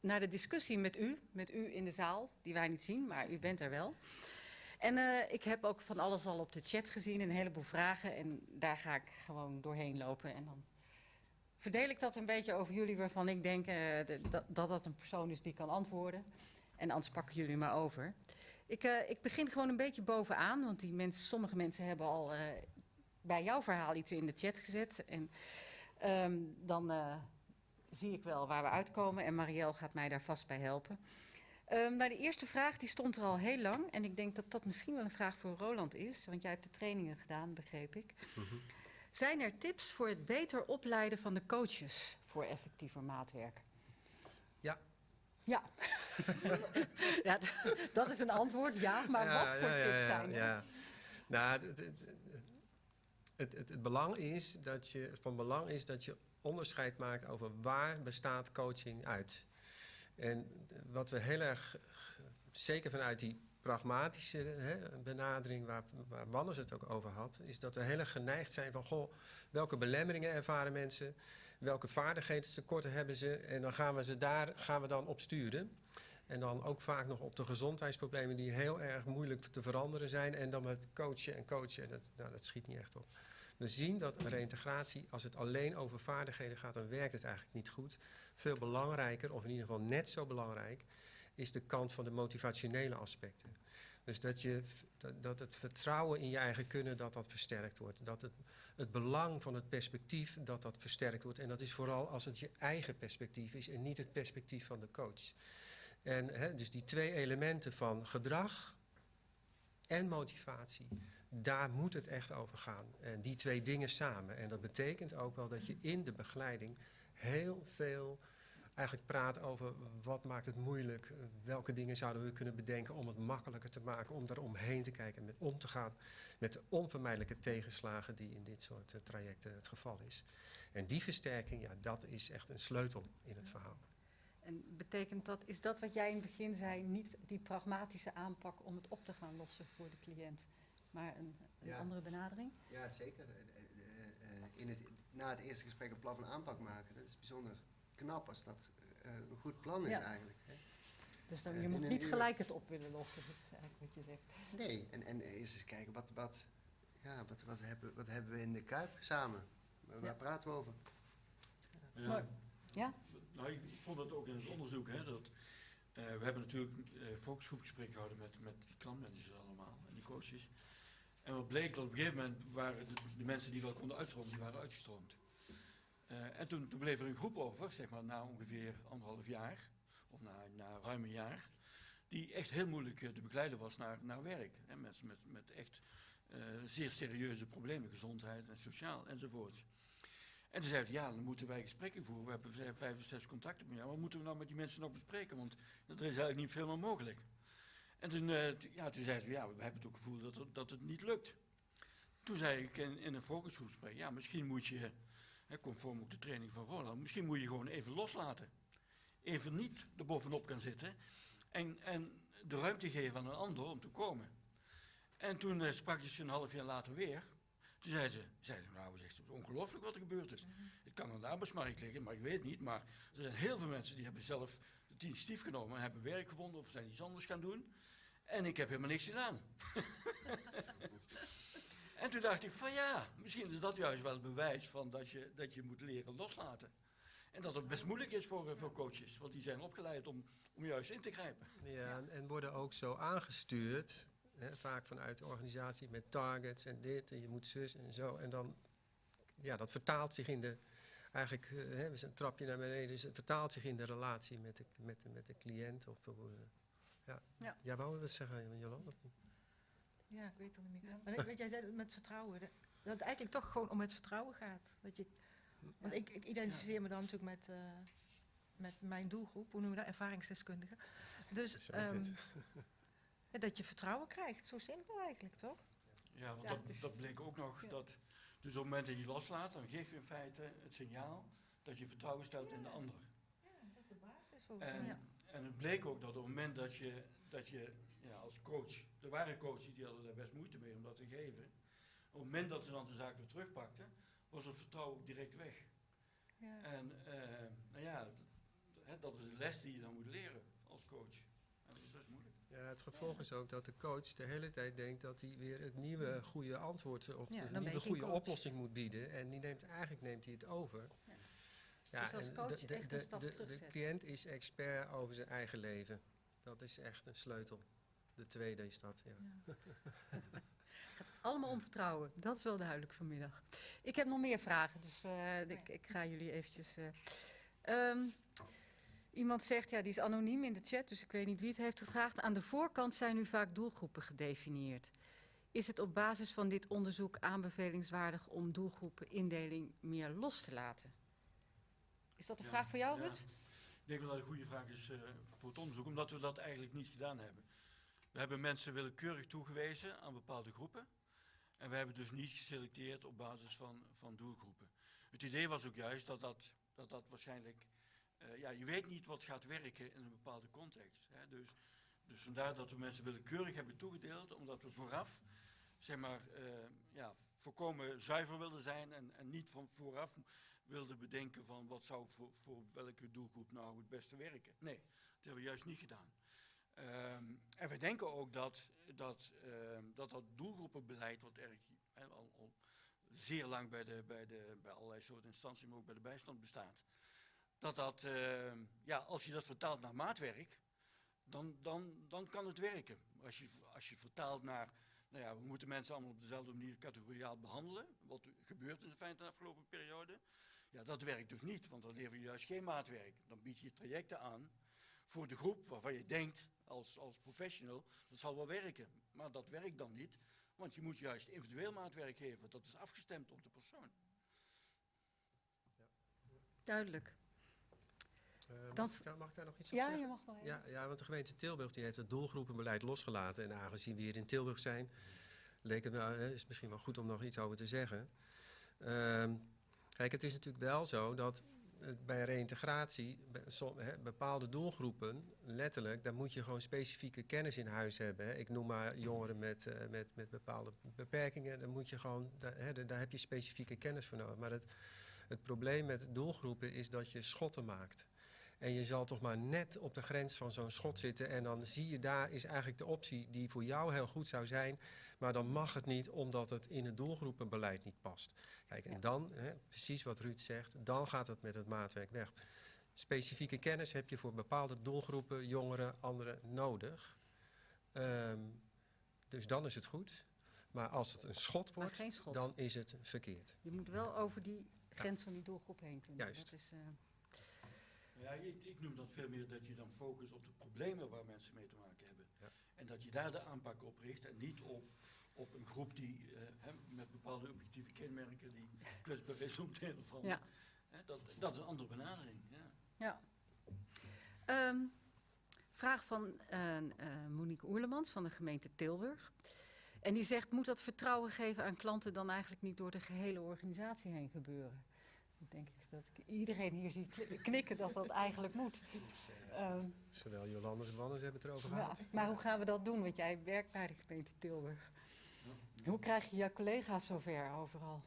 naar de discussie met u, met u in de zaal, die wij niet zien, maar u bent er wel. En uh, ik heb ook van alles al op de chat gezien, een heleboel vragen. En daar ga ik gewoon doorheen lopen. En dan verdeel ik dat een beetje over jullie, waarvan ik denk de, dat, dat dat een persoon is die kan antwoorden. En anders pakken jullie maar over. Ik, uh, ik begin gewoon een beetje bovenaan, want die mensen, sommige mensen hebben al bij jouw verhaal iets in de chat gezet. En um, dan zie ik wel waar we uitkomen en Marielle gaat mij daar vast bij helpen. Um, de eerste vraag die stond er al heel lang en ik denk dat dat misschien wel een vraag voor Roland is, want jij hebt de trainingen gedaan, begreep ik. Mm -hmm. Zijn er tips voor het beter opleiden van de coaches voor effectiever maatwerk? Ja. Ja, ja dat is een antwoord, ja, maar ja, wat voor ja, tips zijn er? Ja. Nou, het, het, het, het, belang is dat je, van belang is dat je onderscheid maakt over waar bestaat coaching uit. En wat we heel erg, zeker vanuit die pragmatische hè, benadering waar, waar Wannes het ook over had, is dat we heel erg geneigd zijn van, goh, welke belemmeringen ervaren mensen, welke vaardigheidstekorten hebben ze en dan gaan we ze daar gaan we dan op sturen. En dan ook vaak nog op de gezondheidsproblemen die heel erg moeilijk te veranderen zijn en dan met coachen en coachen, dat, nou, dat schiet niet echt op. We zien dat reïntegratie, als het alleen over vaardigheden gaat, dan werkt het eigenlijk niet goed. Veel belangrijker, of in ieder geval net zo belangrijk, is de kant van de motivationele aspecten. Dus dat, je, dat het vertrouwen in je eigen kunnen, dat dat versterkt wordt. Dat het, het belang van het perspectief, dat dat versterkt wordt. En dat is vooral als het je eigen perspectief is en niet het perspectief van de coach. En hè, dus die twee elementen van gedrag en motivatie, daar moet het echt over gaan. En die twee dingen samen. En dat betekent ook wel dat je in de begeleiding heel veel eigenlijk praat over wat maakt het moeilijk, welke dingen zouden we kunnen bedenken om het makkelijker te maken, om daar omheen te kijken en om te gaan met de onvermijdelijke tegenslagen die in dit soort uh, trajecten het geval is. En die versterking, ja, dat is echt een sleutel in het verhaal. En betekent dat, is dat wat jij in het begin zei, niet die pragmatische aanpak om het op te gaan lossen voor de cliënt, maar een, een ja. andere benadering? Ja, zeker. In het, na het eerste gesprek een plan van aanpak maken, dat is bijzonder knap als dat uh, een goed plan is ja. eigenlijk. Hè. Dus dan, je uh, moet niet gelijk het op willen lossen, dat is eigenlijk wat je zegt. Nee, en, en eerst eens kijken, wat, wat, ja, wat, wat, hebben, wat hebben we in de Kuip samen? Waar ja. praten we over? Ja. Maar, ja? Nou, ik vond het ook in het onderzoek, hè, dat... Uh, we hebben natuurlijk uh, focusgroepgesprek gehouden met, met die klantmanagers allemaal en die coaches. En wat bleek dat op een gegeven moment waren de, mensen die wel konden uitstromen, die waren uitgestroomd. Uh, en toen, bleef er een groep over, zeg maar na ongeveer anderhalf jaar, of na, na ruim een jaar, die echt heel moeilijk uh, te begeleiden was naar, naar werk. Hè, mensen met, met echt uh, zeer serieuze problemen, gezondheid en sociaal enzovoorts. En toen zeiden ja, dan moeten wij gesprekken voeren. We hebben vijf of zes contacten jou. Wat moeten we nou met die mensen nog bespreken? Want er is eigenlijk niet veel meer mogelijk. En toen, ja, toen zeiden ze, ja, we hebben het ook gevoel dat, dat het niet lukt. Toen zei ik in, in een focusgroepsgesprek, ja, misschien moet je Hè, conform ook de training van Roland. Misschien moet je gewoon even loslaten. Even niet erbovenop gaan zitten. En, en de ruimte geven aan een ander om te komen. En toen uh, sprak je ze een half jaar later weer. Toen zei ze, zei ze nou, zegt, het is ongelooflijk wat er gebeurd is. Mm -hmm. Het kan aan de arbeidsmarkt liggen, maar ik weet niet. Maar er zijn heel veel mensen die hebben zelf het initiatief genomen, hebben werk gevonden of zijn iets anders gaan doen. En ik heb helemaal niks gedaan. En toen dacht ik van ja, misschien is dat juist wel het bewijs van dat je, dat je moet leren loslaten. En dat het best moeilijk is voor, voor coaches, want die zijn opgeleid om, om juist in te grijpen. Ja, en worden ook zo aangestuurd, hè, vaak vanuit de organisatie met targets en dit, en je moet zus en zo. En dan, ja, dat vertaalt zich in de, eigenlijk, hè, we zijn een trapje naar beneden, dus het vertaalt zich in de relatie met de, met de, met de cliënt. Of, uh, ja. ja. Jij wou wat zeggen, Jolanda? Ja, ik weet het niet meer. Maar weet jij zei met vertrouwen, dat het eigenlijk toch gewoon om het vertrouwen gaat. Dat je, want ik, ik identificeer me dan natuurlijk met, uh, met mijn doelgroep, hoe noemen we dat, ervaringsdeskundige. Dus um, dat je vertrouwen krijgt, zo simpel eigenlijk, toch? Ja, want ja, dat, is, dat bleek ook nog, ja. dat, dus op het moment dat je loslaat, dan geef je in feite het signaal dat je vertrouwen stelt in de ander. Ja, dat is de basis volgens en, mij. En het bleek ook dat op het moment dat je, dat je ja, als coach, er waren coaches die hadden daar best moeite mee om dat te geven. Op het moment dat ze dan de zaak weer terugpakten, was het vertrouwen ook direct weg. Ja. En uh, nou ja, hè, dat is de les die je dan moet leren als coach. En dat is best moeilijk. Ja, het gevolg is ook dat de coach de hele tijd denkt dat hij weer het nieuwe goede antwoord of Ja, dan de nieuwe goede coach. oplossing moet bieden. En die neemt, eigenlijk neemt hij het over. Ja. Ja, Dus als en coach de, de, echt een de, stap de, de terugzetten. cliënt is expert over zijn eigen leven. Dat is echt een sleutel. De tweede is dat, ja. Allemaal om vertrouwen, dat is wel duidelijk vanmiddag. Ik heb nog meer vragen, dus eh, ik, ik ga jullie eventjes... eh, ehm, iemand zegt, ja, die is anoniem in de chat, dus ik weet niet wie het heeft gevraagd. Aan de voorkant zijn nu vaak doelgroepen gedefinieerd. Is het op basis van dit onderzoek aanbevelingswaardig om doelgroepenindeling meer los te laten? Is dat een Ja, vraag voor jou, ja. Rut? Ik denk wel dat het een goede vraag is eh, voor het onderzoek, omdat we dat eigenlijk niet gedaan hebben. We hebben mensen willekeurig toegewezen aan bepaalde groepen. En we hebben dus niet geselecteerd op basis van, van doelgroepen. Het idee was ook juist dat dat, dat, dat waarschijnlijk... eh, ja, je weet niet wat gaat werken in een bepaalde context. Hè. Dus, dus vandaar dat we mensen willekeurig hebben toegedeeld, omdat we vooraf zeg maar, eh, ja, volkomen zuiver wilden zijn en, niet van vooraf wilden bedenken van wat zou voor, welke doelgroep nou het beste werken. Nee, dat hebben we juist niet gedaan. Ehm, en wij denken ook dat dat, ehm, dat, dat doelgroepenbeleid, wat erg al zeer lang bij, de, bij, de, bij allerlei soorten instanties, maar ook bij de bijstand bestaat, dat dat, ehm, ja, als je dat vertaalt naar maatwerk, dan, dan, dan kan het werken. Als je, als je vertaalt naar, nou ja, we moeten mensen allemaal op dezelfde manier categoriaal behandelen, wat gebeurt in feite de afgelopen periode, ja, dat werkt dus niet, want dan lever je juist geen maatwerk. Dan bied je trajecten aan voor de groep waarvan je denkt als, als professional, dat zal wel werken. Maar dat werkt dan niet, want je moet juist individueel maatwerk geven. Dat is afgestemd op de persoon. Duidelijk. Eh, mag, ik daar, mag ik daar nog iets op Ja, zeggen? je mag nog even. Ja, ja, want de gemeente Tilburg die heeft het doelgroepenbeleid losgelaten. En aangezien we hier in Tilburg zijn, leek het nou, eh, is het misschien wel goed om nog iets over te zeggen. Ehm, kijk, het is natuurlijk wel zo dat eh, bij reïntegratie bepaalde doelgroepen, letterlijk, daar moet je gewoon specifieke kennis in huis hebben. Hè. Ik noem maar jongeren met, met, met bepaalde beperkingen. Daar, moet je gewoon, daar daar heb je specifieke kennis voor nodig. Maar het, het probleem met doelgroepen is dat je schotten maakt. En je zal toch maar net op de grens van zo'n schot zitten. En dan zie je daar is eigenlijk de optie die voor jou heel goed zou zijn. Maar dan mag het niet omdat het in het doelgroepenbeleid niet past. Kijk, en dan, hè, precies wat Ruud zegt, dan gaat het met het maatwerk weg. Specifieke kennis heb je voor bepaalde doelgroepen, jongeren, anderen nodig. Ehm, dus dan is het goed. Maar als het een schot wordt, schot. dan is het verkeerd. Je moet wel over die grens van die doelgroep heen kunnen. Juist. Dat is, eh, Ja, ik, ik noem dat veel meer dat je dan focust op de problemen waar mensen mee te maken hebben. Ja. En dat je daar de aanpak op richt en niet op, op een groep die eh, hè, met bepaalde objectieve kenmerken die kwetsbaar is om ja. Hè, dat, dat is een andere benadering. Ja. ja. Ehm, vraag van eh, eh, Monique Oerlemans van de gemeente Tilburg. En die zegt, moet dat vertrouwen geven aan klanten dan eigenlijk niet door de gehele organisatie heen gebeuren? Ik denk dat ik iedereen hier zie knikken dat dat eigenlijk moet. Ehm, Zowel Jolande als Wannes hebben het erover ja, gehad. maar hoe gaan we dat doen? Want jij werkt bij de gemeente Tilburg. Hoe krijg je jouw collega's zover overal?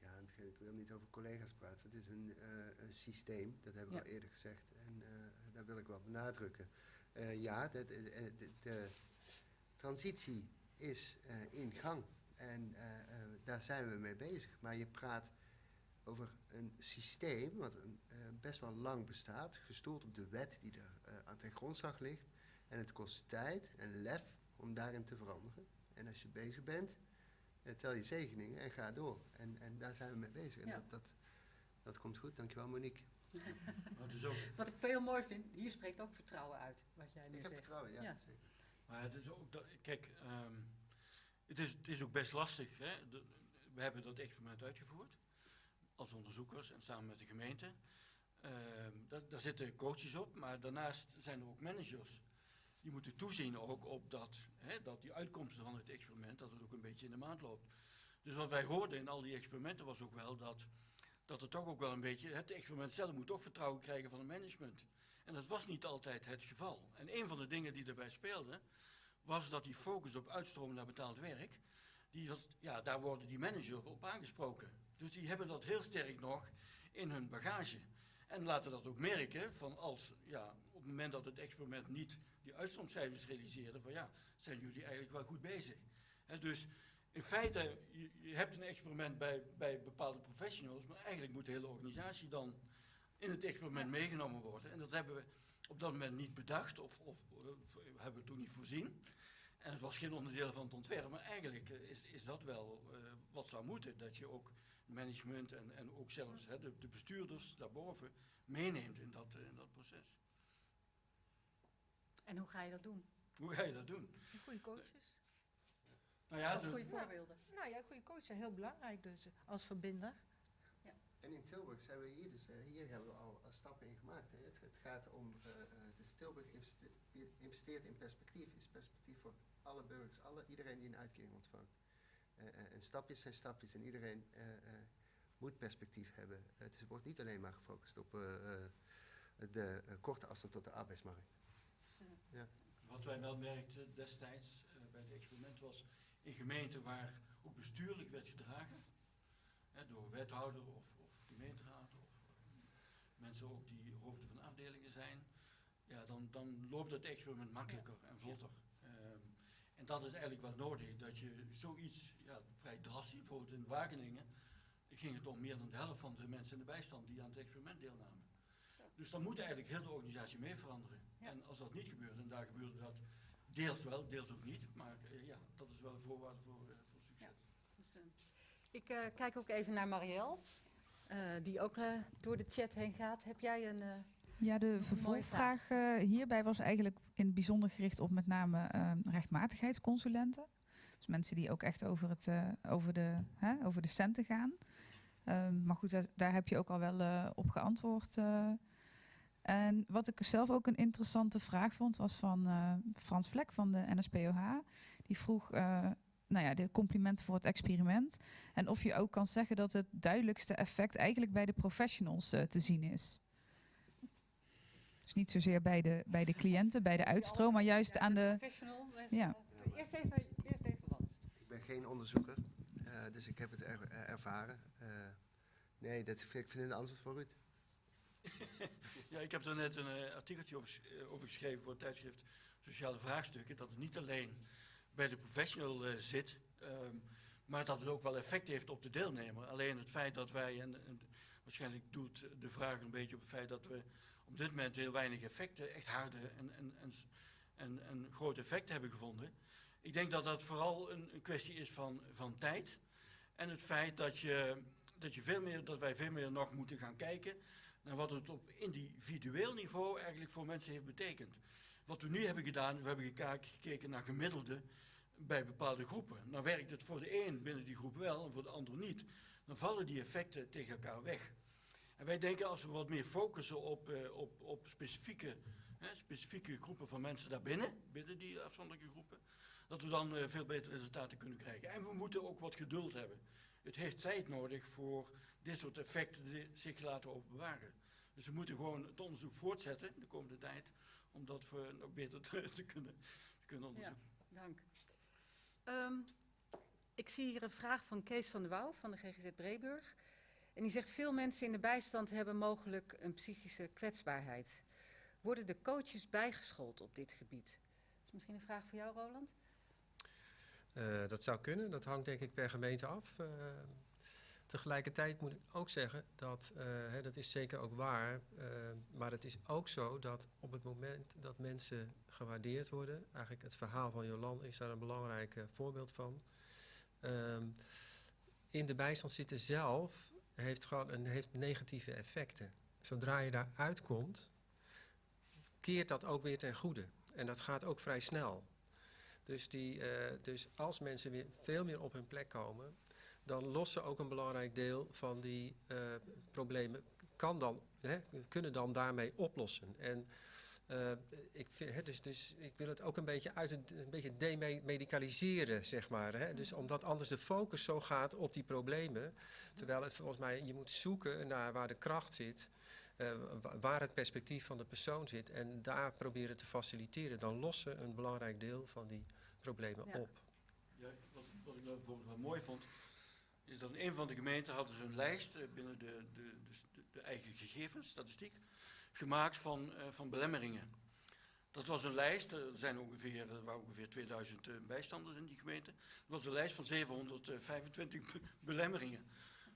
Ja, en ik wil niet over collega's praten. Het is een, eh, een systeem, dat heb ik Ja. al eerder gezegd. En eh, daar wil ik wel benadrukken. Eh, ja, de, de, de- de transitie is eh, in gang. En eh, eh, daar zijn we mee bezig. Maar je praat over een systeem wat een, eh, best wel lang bestaat, gestoeld op de wet die er eh, aan ten grondslag ligt. En het kost tijd en lef om daarin te veranderen. En als je bezig bent, eh, tel je zegeningen en ga door. En, en daar zijn we mee bezig. En Ja. dat, dat, dat komt goed. Dankjewel, Monique. Maar het is ook, Wat ik veel mooi vind, hier spreekt ook vertrouwen uit, wat jij nu Ik heb zegt. vertrouwen, ja. Ja. zeker. maar het is ook dat, kijk, ehm, het, is, het is ook best lastig. Hè? De- we hebben dat experiment uitgevoerd als onderzoekers en samen met de gemeente. Ehm, daar, zitten coaches op, maar daarnaast zijn er ook managers. Die moeten toezien ook op dat, hè, dat die uitkomsten van het experiment, dat het ook een beetje in de maand loopt. Dus wat wij hoorden in al die experimenten was ook wel dat, dat het toch ook wel een beetje, het experiment zelf moet toch vertrouwen krijgen van het management. En dat was niet altijd het geval. En een van de dingen die daarbij speelde, was dat die focus op uitstromen naar betaald werk, die was, ja, daar worden die managers op aangesproken. Dus die hebben dat heel sterk nog in hun bagage. En laten dat ook merken van als, ja, op het moment dat het experiment niet die uitstroomcijfers realiseerde, van ja, zijn jullie eigenlijk wel goed bezig. Dus in feite, je, je hebt een experiment bij, bij bepaalde professionals, maar eigenlijk moet de hele organisatie dan in het experiment meegenomen worden. En dat hebben we op dat moment niet bedacht of, of eh, hebben we toen niet voorzien. En het was geen onderdeel van het ontwerp, maar eigenlijk eh, is, is dat wel eh, wat zou moeten. Dat je ook management en, en ook zelfs hè, de, de bestuurders daarboven meeneemt in dat, eh, in dat proces. En hoe ga je dat doen? Hoe ga je dat doen? Goede coaches. Nou ja, Als de- goede voorbeelden. Nou ja, goede coaches zijn heel belangrijk dus, als verbinder. En in Tilburg zijn we hier, dus eh, hier hebben we al eh, stappen in gemaakt. Hè. Het, het gaat om, eh, eh, dus Tilburg investe- investeert in perspectief, is perspectief voor alle burgers, alle, iedereen die een uitkering ontvangt. Eh, eh, en stapjes zijn stapjes en iedereen eh, eh, moet perspectief hebben. Het is, wordt niet alleen maar gefocust op eh, eh, de korte afstand tot de arbeidsmarkt. Dus, eh, Wat wij wel merkten destijds bij het experiment was in gemeenten waar ook bestuurlijk werd gedragen, hè, door wethouder of, of gemeenteraad of mensen ook die hoofden van afdelingen zijn, ja, dan, dan loopt het experiment makkelijker en vlotter. En dat is eigenlijk wel nodig, dat je zoiets ja, vrij drastisch, bijvoorbeeld in Wageningen, ging het om meer dan de helft van de mensen in de bijstand die aan het experiment deelnamen. Zo. Dus dan moet eigenlijk heel de organisatie mee veranderen. Ja. En als dat niet gebeurt, en daar gebeurde dat deels wel, deels ook niet, maar eh, ja, dat is wel een voorwaarde voor, eh, voor succes. Dus, eh, ik kijk ook even naar Marielle, die ook door de chat heen gaat. Heb jij een... Ja, de vervolgvraag eh, hierbij was eigenlijk in het bijzonder gericht op met name eh, rechtmatigheidsconsulenten. Dus mensen die ook echt over, het, eh, over, de, hè, over de centen gaan. Ehm, maar goed, daar, daar heb je ook al wel eh, op geantwoord. En wat ik zelf ook een interessante vraag vond, was van Frans Vlek van de NSPOH. Die vroeg, nou ja, de complimenten voor het experiment. En of je ook kan zeggen dat het duidelijkste effect eigenlijk bij de professionals te zien is. Dus niet zozeer bij de, bij de cliënten, bij de uitstroom, maar juist aan de... Professional. mensen, Ja. eh, Eerst even, eerst even wat. Ik ben geen onderzoeker, eh, dus ik heb het er, eh, ervaren. Eh, nee, dat vind ik vind een antwoord voor Ruud. Ja, ik heb er net een eh, artikeltje over, sch- eh, over geschreven voor het tijdschrift Sociale Vraagstukken. Dat het niet alleen bij de professional eh, zit, ehm, maar dat het ook wel effect heeft op de deelnemer. Alleen het feit dat wij, en, en waarschijnlijk doet de vraag een beetje op het feit dat we op dit moment heel weinig effecten, echt harde en, en, en, en, grote effecten hebben gevonden. Ik denk dat dat vooral een, een kwestie is van, van tijd. En het feit dat, je, dat, je veel meer, dat wij veel meer nog moeten gaan kijken naar wat het op individueel niveau eigenlijk voor mensen heeft betekend. Wat we nu hebben gedaan, we hebben gekeken naar gemiddelde bij bepaalde groepen. Dan werkt het voor de een binnen die groep wel en voor de ander niet. Dan vallen die effecten tegen elkaar weg. En wij denken als we wat meer focussen op, eh, op, op specifieke, hè, specifieke groepen van mensen daarbinnen, binnen die afzonderlijke groepen, dat we dan eh, veel betere resultaten kunnen krijgen. En we moeten ook wat geduld hebben. Het heeft tijd nodig voor dit soort effecten die zich laten openbaren. Dus we moeten gewoon het onderzoek voortzetten de komende tijd, om dat we nog beter te, te kunnen, te kunnen onderzoeken. Dank. Ehm, ik zie hier een vraag van Kees van der Wouw van de GGZ Breburg. En die zegt, veel mensen in de bijstand hebben mogelijk een psychische kwetsbaarheid. Worden de coaches bijgeschoold op dit gebied? Dat is misschien een vraag voor jou, Roland? Eh, dat zou kunnen, dat hangt denk ik per gemeente af. Eh, tegelijkertijd moet ik ook zeggen dat, eh, hè, dat is zeker ook waar, maar het is ook zo dat op het moment dat mensen gewaardeerd worden, eigenlijk het verhaal van Jolan is daar een belangrijk voorbeeld van. Ehm, in de bijstand zitten zelf heeft gewoon een, heeft negatieve effecten. Zodra je daar uitkomt, keert dat ook weer ten goede. En dat gaat ook vrij snel. Dus, die, eh, dus als mensen weer veel meer op hun plek komen, dan lossen ook een belangrijk deel van die eh, problemen, kan dan, hè, kunnen dan daarmee oplossen. En eh, ik, vind, hè, dus, dus ik wil het ook een beetje uit een beetje demedicaliseren, zeg maar. Hè? Dus omdat anders de focus zo gaat op die problemen, terwijl het volgens mij, je moet zoeken naar waar de kracht zit. eh, wa- waar het perspectief van de persoon zit en daar proberen te faciliteren, dan lossen een belangrijk deel van die problemen Ja. op. Ja, wat, wat ik wel bijvoorbeeld wel mooi vond, is dat in een van de gemeenten hadden ze een lijst eh, binnen de, de, de, de eigen gegevens, statistiek, gemaakt van, eh, van belemmeringen. Dat was een lijst, er, zijn ongeveer, er waren ongeveer 2000 eh, bijstanders in die gemeente. Dat was een lijst van 725 be- belemmeringen.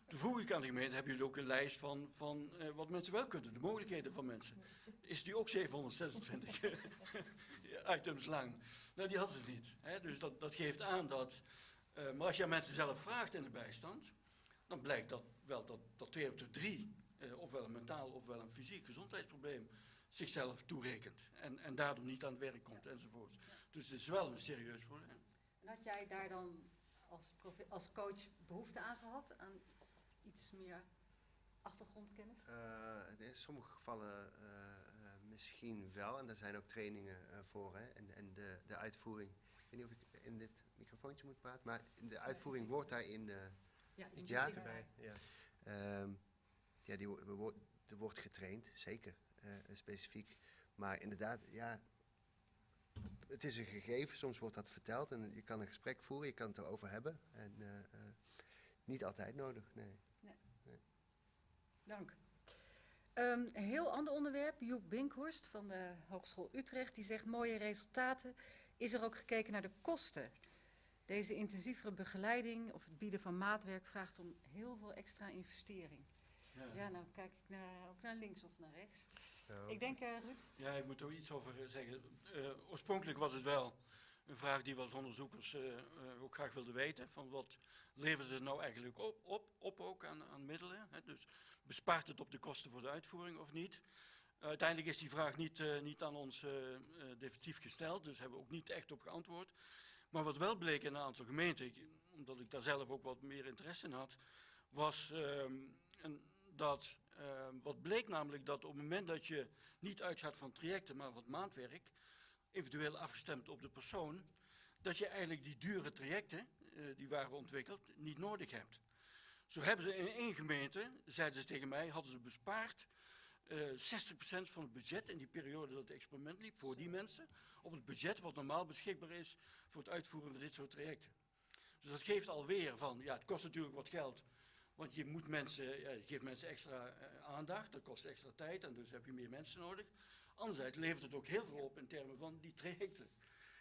Toen vroeg ik aan de gemeente, hebben jullie ook een lijst van, van eh, wat mensen wel kunnen, de mogelijkheden van mensen? Is die ook 726 items lang? Nou, die hadden ze niet. Hè? Dus dat, dat geeft aan dat, maar als je aan mensen zelf vraagt in de bijstand, dan blijkt dat wel dat, dat twee op de drie, eh, ofwel een mentaal ofwel een fysiek gezondheidsprobleem, zichzelf toerekent. En, en daardoor niet aan het werk komt enzovoort. Dus het is wel een serieus probleem. En had jij daar dan als, als coach behoefte aan gehad? Aan iets meer achtergrondkennis? Eh, in sommige gevallen eh, misschien wel. En daar zijn ook trainingen eh, voor. Hè? En, en de, de uitvoering. Ik weet niet of ik in dit microfoontje moet praten. Maar de uitvoering wordt daarin. eh Ja, Iets Ja. Ja. Ehm, ja, die, er wordt getraind, zeker, eh, specifiek. Maar inderdaad, ja, het is een gegeven, soms wordt dat verteld en je kan een gesprek voeren, je kan het erover hebben. En eh, eh, niet altijd nodig, nee. Dank. Ehm, een heel ander onderwerp. Joep Binkhorst van de Hogeschool Utrecht. Die zegt mooie resultaten. Is er ook gekeken naar de kosten? Deze intensievere begeleiding of het bieden van maatwerk vraagt om heel veel extra investering. Ja, nou kijk ik naar, ook naar links of naar rechts. Ik denk, eh Ruud, Ja, ik moet er iets over eh, zeggen. Eh, oorspronkelijk was het wel een vraag die we als onderzoekers eh, eh, ook graag wilden weten. Van wat levert het nou eigenlijk op, op, op ook aan, aan middelen? Hè? Dus bespaart het op de kosten voor de uitvoering of niet? uiteindelijk is die vraag niet, eh, niet aan ons definitief gesteld, dus hebben we ook niet echt op geantwoord. Maar wat wel bleek in een aantal gemeenten, omdat ik daar zelf ook wat meer interesse in had, was ehm, een, dat, ehm, wat bleek namelijk dat op het moment dat je niet uitgaat van trajecten, maar van maandwerk, eventueel afgestemd op de persoon, dat je eigenlijk die dure trajecten, eh, die waren ontwikkeld, niet nodig hebt. Zo hebben ze in één gemeente, zeiden ze tegen mij, hadden ze bespaard eh 60% van het budget in die periode dat het experiment liep, voor die mensen, op het budget wat normaal beschikbaar is voor het uitvoeren van dit soort trajecten. Dus dat geeft alweer van, ja, het kost natuurlijk wat geld, want je moet mensen, ja, je geeft mensen extra eh, aandacht, dat kost extra tijd en dus heb je meer mensen nodig. Anderzijds levert het ook heel veel op in termen van die trajecten.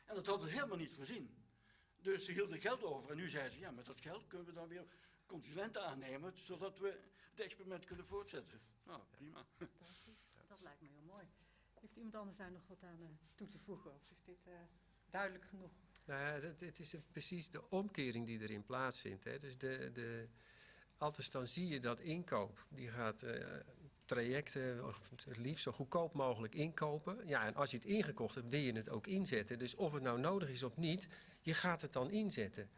En dat hadden ze helemaal niet voorzien. Dus ze hielden geld over en nu zeiden ze, ja, met dat geld kunnen we dan weer consulenten aannemen, zodat we het experiment kunnen voortzetten. Nou, prima. dat lijkt me heel mooi. Heeft iemand anders daar nog wat aan eh, toe te voegen? Of is dit eh, duidelijk genoeg? Nou ja, het, het is precies de omkering die erin plaatsvindt. Hè. Dus de, de, altijd dan zie je dat inkoop, die gaat eh, trajecten het liefst zo goedkoop mogelijk inkopen. Ja, en als je het ingekocht hebt, wil je het ook inzetten. Dus of het nou nodig is of niet, je gaat het dan inzetten.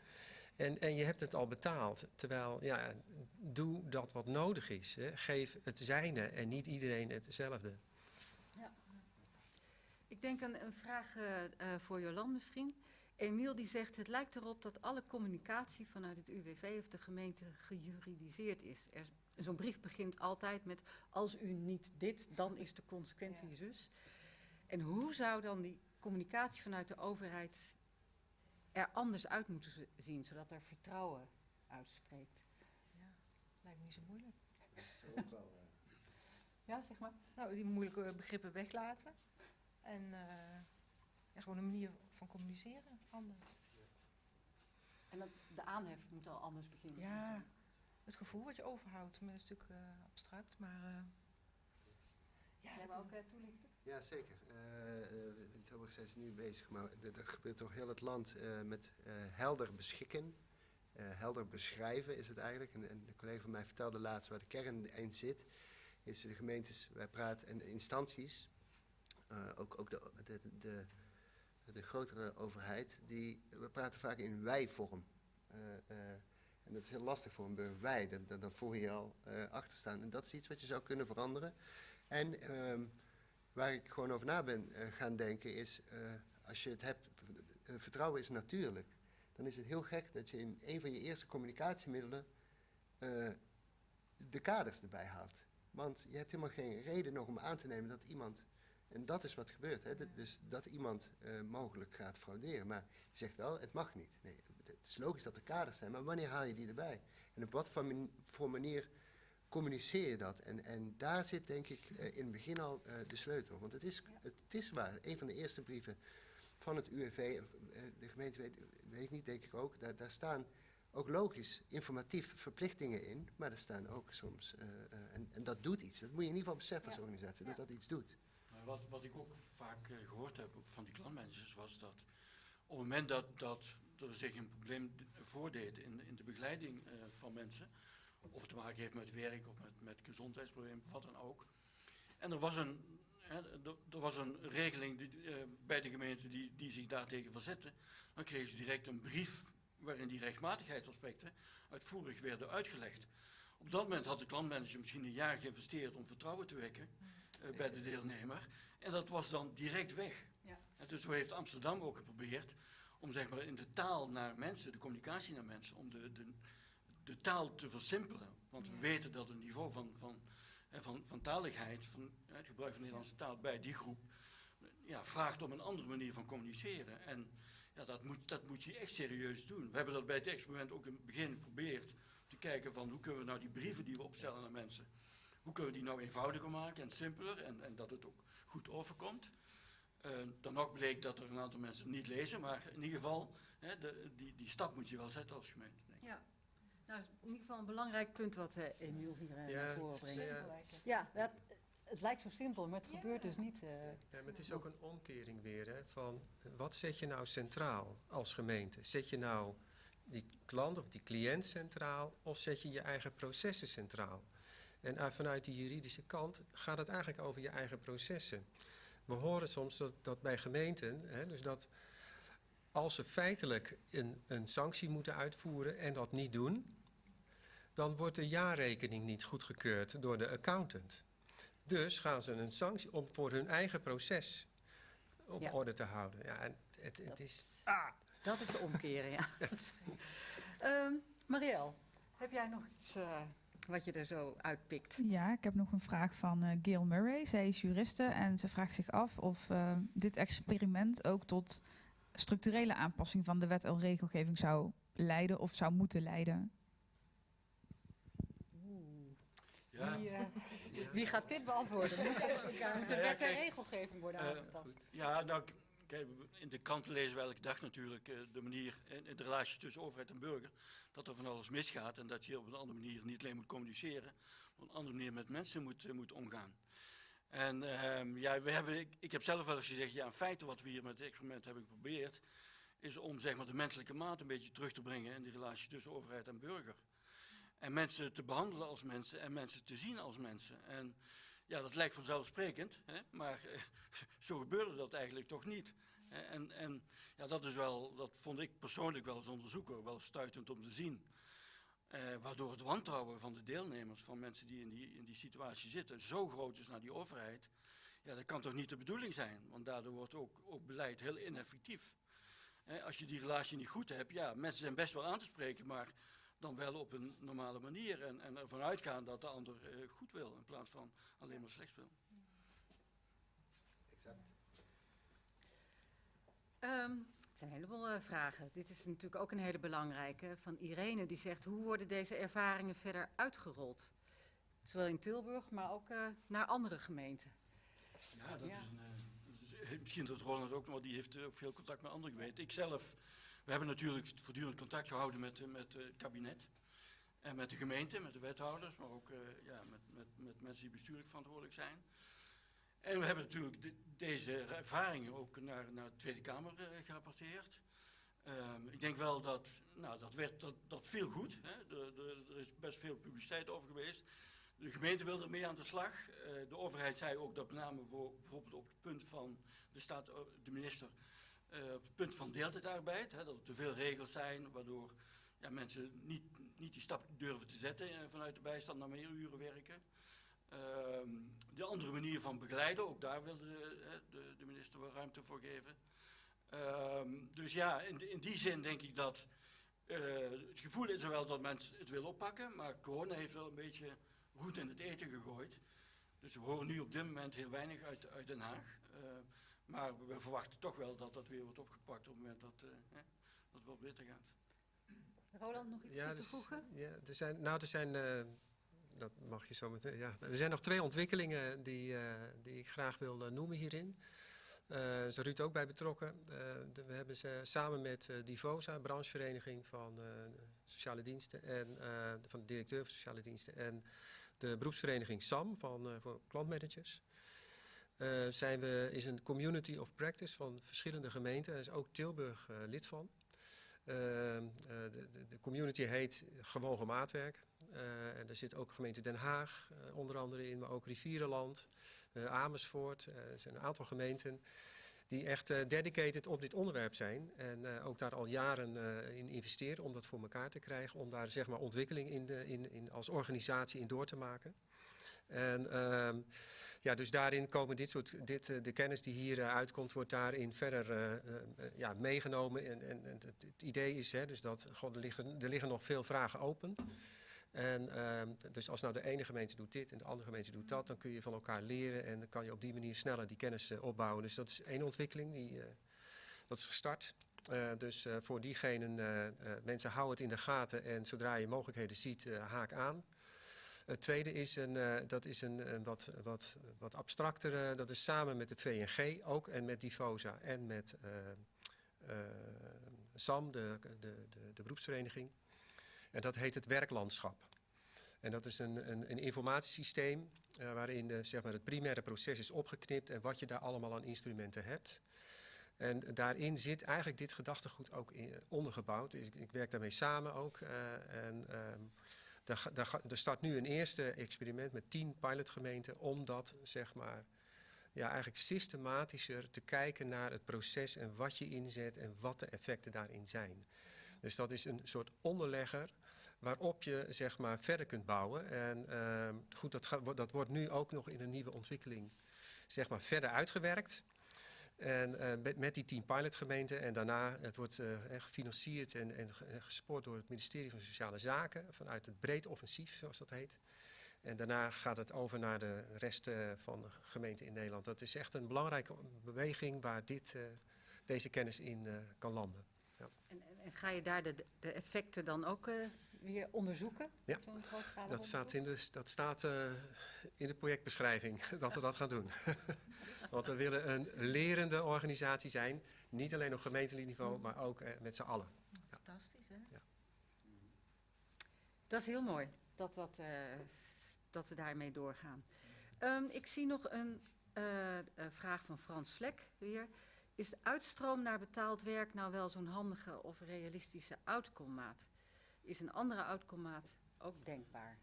En, en je hebt het al betaald. Terwijl, ja, doe dat wat nodig is. Hè. Geef het zijne en niet iedereen hetzelfde. Ik denk een, een vraag eh, eh, voor Jolan misschien. Emiel die zegt, het lijkt erop dat alle communicatie vanuit het UWV of de gemeente gejuridiseerd is. Er Zo'n brief begint altijd met, als u niet dit, dan is de consequentie Ja. zus. En hoe zou dan die communicatie vanuit de overheid er anders uit moeten zien, zodat er vertrouwen uitspreekt? Ja, lijkt me niet zo moeilijk. Ja, zeg maar. Nou, die moeilijke begrippen weglaten. En eh, ja, gewoon een manier van communiceren anders. En dat, de aanhef moet al anders beginnen. Ja, het gevoel wat je overhoudt, maar dat is natuurlijk eh, abstract, maar... eh, ja, Jij ook eh, toelichten? Ja, zeker. Eh, eh, in Tilburg zijn ze nu bezig, maar dat, dat gebeurt door heel het land eh, met eh, helder beschikken. Eh, helder beschrijven is het eigenlijk. En, en een collega van mij vertelde laatst waar de kern in zit. Is de gemeentes, wij praten, en de instanties, eh, ook, ook de, de, de, de grotere overheid, die, we praten vaak in wij-vorm. Eh, eh, en dat is heel lastig voor een burger. Wij, dan, dan, voel je je al eh, achter staan. En dat is iets wat je zou kunnen veranderen. En ehm, waar ik gewoon over na ben gaan denken is, als je het hebt, vertrouwen is natuurlijk. Dan is het heel gek dat je in een van je eerste communicatiemiddelen de kaders erbij haalt. Want je hebt helemaal geen reden nog om aan te nemen dat iemand, en dat is wat gebeurt, hè, dus dat iemand eh, mogelijk gaat frauderen. Maar je zegt wel, het mag niet. Nee, het is logisch dat er kaders zijn, maar wanneer haal je die erbij? En op wat voor mani- voor manier communiceer je dat. En, en daar zit denk ik eh, in het begin al eh, de sleutel. Want het is, het is waar, een van de eerste brieven van het UWV, de gemeente weet, weet ik niet, denk ik ook, daar, daar staan ook logisch informatief verplichtingen in, maar er staan ook soms, en, en dat doet iets. Dat moet je in ieder geval beseffen als Ja. organisatie, Ja. dat dat iets doet. Wat, wat ik ook vaak eh, gehoord heb van die klantmanagers was dat op het moment dat, dat er zich een probleem voordeed in, in de begeleiding eh, van mensen, of het te maken heeft met werk of met, met gezondheidsproblemen, wat dan ook. En er was een, hè, er, was een regeling die, eh, bij de gemeente die, die zich daartegen verzette. Dan kregen ze direct een brief waarin die rechtmatigheidsaspecten uitvoerig werden uitgelegd. Op dat moment had de klantmanager misschien een jaar geïnvesteerd om vertrouwen te wekken eh, bij de deelnemer. En dat was dan direct weg. Ja. En dus zo heeft Amsterdam ook geprobeerd om zeg maar in de taal naar mensen, de communicatie naar mensen, om de, de, de taal te versimpelen. Want we weten dat het niveau van, van, eh, van, van taligheid, van eh, het gebruik van de Nederlandse taal bij die groep, ja, vraagt om een andere manier van communiceren. En ja, dat, moet, dat moet je echt serieus doen. We hebben dat bij het experiment ook in het begin geprobeerd te kijken van hoe kunnen we nou die brieven die we opstellen naar mensen, hoe kunnen we die nou eenvoudiger maken en simpeler en, en dat het ook goed overkomt. Eh, dan nog bleek dat er een aantal mensen het niet lezen, maar in ieder geval, hè, de, die, die stap moet je wel zetten als gemeente. Denk ik. Ja. Nou, dat is in ieder geval een belangrijk punt wat eh Emiel hier eh, Ja, naar voren brengt. Ja, dat, het lijkt zo simpel, maar het Ja. gebeurt dus niet. eh. Ja, maar het is ook een omkering weer, hè, van wat zet je nou centraal als gemeente? Zet je nou die klant of die cliënt centraal of zet je je eigen processen centraal? En eh, vanuit die juridische kant gaat het eigenlijk over je eigen processen. We horen soms dat, dat bij gemeenten, hè, dus dat als ze feitelijk een, een sanctie moeten uitvoeren en dat niet doen, dan wordt de jaarrekening niet goedgekeurd door de accountant. Dus gaan ze een sanctie om voor hun eigen proces op Ja. orde te houden. Ja, en het, het Dat- is. Dat is de omkeren, ja. Ehm Marielle, heb jij nog iets eh, wat je er zo uitpikt? Ja, ik heb nog een vraag van eh Gail Murray. Zij is juriste en ze vraagt zich af of eh, dit experiment ook tot structurele aanpassing van de wet en regelgeving zou leiden of zou moeten leiden. Ja, Wie, eh, wie gaat dit beantwoorden? Moet, het, moet de wet en regelgeving worden eh, aangepast? ja nou, in de kranten lezen we elke dag natuurlijk eh, de manier, in, in de relatie tussen overheid en burger, dat er van alles misgaat en dat je op een andere manier niet alleen moet communiceren, maar op een andere manier met mensen moet, eh, moet omgaan. En ehm, ja, we hebben, ik, ik heb zelf wel eens gezegd, ja, in feite wat we hier met het experiment hebben geprobeerd, is om zeg maar, de menselijke maat een beetje terug te brengen in die relatie tussen overheid en burger. En mensen te behandelen als mensen en mensen te zien als mensen. En ja, dat lijkt vanzelfsprekend, hè, maar eh, zo gebeurde dat eigenlijk toch niet. En, en ja, dat, is wel, dat vond ik persoonlijk wel als onderzoeker wel stuitend om te zien. Eh, waardoor het wantrouwen van de deelnemers, van mensen die in die, in die situatie zitten, zo groot is naar die overheid. Ja, dat kan toch niet de bedoeling zijn, want daardoor wordt ook, ook beleid heel ineffectief. Als je die relatie niet goed hebt, ja, mensen zijn best wel aan te spreken, maar dan wel op een normale manier. En, en ervan uitgaan dat de ander eh, goed wil, in plaats van alleen maar slecht wil. Exact. Ehm, het zijn een heleboel eh, vragen. Dit is natuurlijk ook een hele belangrijke. Van Irene, die zegt, hoe worden deze ervaringen verder uitgerold? Zowel in Tilburg, maar ook eh, naar andere gemeenten. Ja, dat Ja. is een. eh, eh, misschien dat Roland ook, want die heeft eh, ook veel contact met andere gemeenten. Ik zelf, we hebben natuurlijk voortdurend contact gehouden met, eh, met eh, het kabinet. En met de gemeente, met de wethouders, maar ook eh, ja, met, met, met mensen die bestuurlijk verantwoordelijk zijn. En we hebben natuurlijk de- deze ervaringen ook naar, naar de Tweede Kamer gerapporteerd. Ehm, ik denk wel dat, nou, dat, werd, dat, viel goed. Hè. Er, er- er is best veel publiciteit over geweest. De gemeente wilde mee aan de slag. De overheid zei ook dat met name voor, bijvoorbeeld op het punt van, de, staat, de minister, het punt van deeltijdarbeid, hè, dat er te veel regels zijn, waardoor ja, mensen niet, niet die stap durven te zetten eh, vanuit de bijstand naar meer uren werken. Ehm, de andere manier van begeleiden, ook daar wilde de, de, minister wel ruimte voor geven. Ehm, dus ja, in, in die zin denk ik dat eh, het gevoel is er wel dat mensen het willen oppakken, maar corona heeft wel een beetje roet in het eten gegooid. Dus we horen nu op dit moment heel weinig uit, uit Den Haag. Maar we verwachten toch wel dat dat weer wordt opgepakt op het moment dat, eh, hè, dat het wat beter gaat. Roland, nog iets Ja, toe te dus- voegen? ja, er zijn, nou, er zijn, eh, dat mag je zo meteen. Ja. Er zijn nog twee ontwikkelingen die, eh, die ik graag wil noemen hierin. Eh daar is Ruud ook bij betrokken. Eh, de- we hebben ze samen met eh, Divosa, branchevereniging van eh, sociale diensten en eh, van de directeur van sociale diensten en de beroepsvereniging SAM van eh, voor klantmanagers. Eh, zijn we, is een community of practice van verschillende gemeenten. Daar is ook Tilburg eh, lid van. Eh, de, de, community heet Gewogen Maatwerk. En er zit ook gemeente Den Haag onder andere in, maar ook Rivierenland, Amersfoort. Er zijn een aantal gemeenten die echt dedicated op dit onderwerp zijn. En ook daar al jaren in investeren om dat voor elkaar te krijgen. Om daar zeg maar ontwikkeling in de, in, in, als organisatie in door te maken. En ehm, ja, dus daarin komen dit soort, dit, eh, de kennis die hier eh, uitkomt, wordt daarin verder eh, ja, meegenomen. En, en, het, idee is hè, dus dat god, er, liggen, er liggen nog veel vragen open. En ehm, dus als nou de ene gemeente doet dit en de andere gemeente doet dat, dan kun je van elkaar leren en dan kan je op die manier sneller die kennis opbouwen. Dus dat is één ontwikkeling, die, dat is gestart. Dus voor diegenen, mensen houden het in de gaten en zodra je mogelijkheden ziet, haak aan. Het tweede is een, eh, dat is een, een wat, wat, wat abstractere, dat is samen met de VNG ook en met Divosa en met eh, eh, SAM, de, de, de, de beroepsvereniging. En dat heet het werklandschap. En dat is een, een, een informatiesysteem waarin zeg maar het primaire proces is opgeknipt en wat je daar allemaal aan instrumenten hebt. En daarin zit eigenlijk dit gedachtegoed ook in, ondergebouwd. Ik, ik werk daarmee samen ook. en ehm, daar, daar, er start nu een eerste experiment met tien pilotgemeenten om dat zeg maar ja, eigenlijk systematischer te kijken naar het proces en wat je inzet en wat de effecten daarin zijn. Dus dat is een soort onderlegger waarop je zeg maar verder kunt bouwen. En ehm, goed, dat, dat wordt nu ook nog in een nieuwe ontwikkeling zeg maar verder uitgewerkt. En eh, met, met die tien pilotgemeenten en daarna, het wordt eh, echt gefinancierd en, en, ge- en gespoord door het ministerie van Sociale Zaken vanuit het breed offensief, zoals dat heet. En daarna gaat het over naar de rest eh, van de gemeenten in Nederland. Dat is echt een belangrijke beweging waar dit, eh, deze kennis in eh, kan landen. En, en, en ga je daar de, de effecten dan ook eh, weer onderzoeken? Ja, Dat staat, in de, dat staat eh, in de projectbeschrijving, dat we dat gaan doen. Want we willen een lerende organisatie zijn. Niet alleen op gemeentelijk niveau, maar ook eh, met z'n allen. Fantastisch, hè? Dat is heel mooi dat, dat, eh, dat we daarmee doorgaan. Ehm, ik zie nog een vraag van Frans Vlek weer. Is de uitstroom naar betaald werk nou wel zo'n handige of realistische outcome-maat? Is een andere outcome-maat ook denkbaar?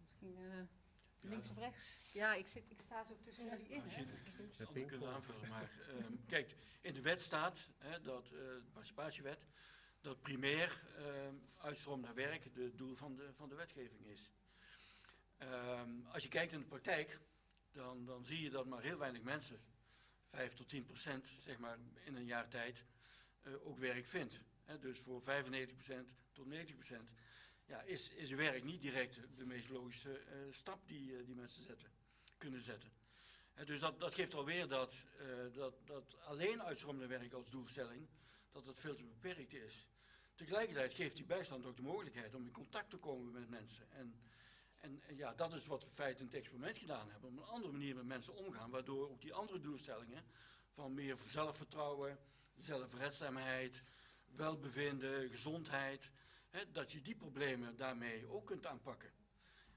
Misschien eh, links of rechts? Ja, ik, zit, ik sta zo tussen jullie in. hè. Ik kunnen aanvullen, maar ehm, kijk, in de wet staat, hè, dat, eh, de participatiewet, dat primair ehm, uitstroom naar werk het doel van de, van de wetgeving is. Ehm, als je kijkt in de praktijk, dan, dan zie je dat maar heel weinig mensen, 5 tot 10 procent, zeg maar, in een jaar tijd, eh, ook werk vindt. Dus voor 95 procent tot 90 procent ja, is, is werk niet direct de meest logische eh, stap die, eh, die mensen zetten, kunnen zetten. Dus dat, dat geeft alweer dat, eh, dat, dat alleen uitstromende werk als doelstelling, dat het veel te beperkt is. Tegelijkertijd geeft die bijstand ook de mogelijkheid om in contact te komen met mensen. En, en, ja, dat is wat we in feite in het experiment gedaan hebben. Op een andere manier met mensen omgaan, waardoor ook die andere doelstellingen van meer zelfvertrouwen, zelfredzaamheid, welbevinden, gezondheid, hè, dat je die problemen daarmee ook kunt aanpakken.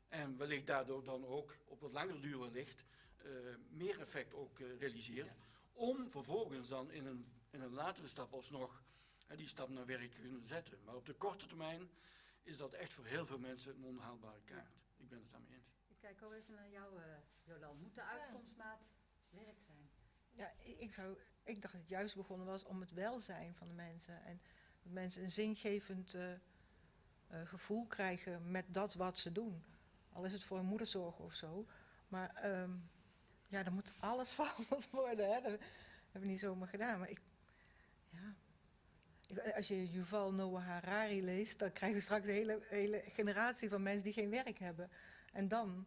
En wellicht daardoor dan ook op wat langere duur wellicht eh, meer effect ook eh, realiseert. Om vervolgens dan in een, in een latere stap alsnog hè, die stap naar werk te kunnen zetten. Maar op de korte termijn is dat echt voor heel veel mensen een onhaalbare kaart. Ik ben het daarmee eens. Ik kijk ook even naar jou, eh Jolan. Moet de uitkomstmaat werk? Ja, ik, zou, ik dacht dat het juist begonnen was om het welzijn van de mensen. En dat mensen een zingevend eh, eh, gevoel krijgen met dat wat ze doen. Al is het voor een moederzorg of zo. Maar ehm, ja, dan moet alles veranderd worden. Hè. Dat hebben we niet zomaar gedaan. Maar ik, ja. Ik- als je Yuval Noah Harari leest, dan krijgen we straks een hele, hele generatie van mensen die geen werk hebben. En dan,